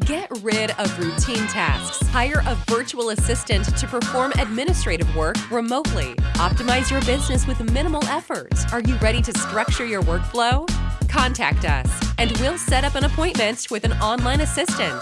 Get rid of routine tasks. Hire a virtual assistant to perform administrative work remotely. Optimize your business with minimal effort. Are you ready to structure your workflow? Contact us, and we'll set up an appointment with an online assistant.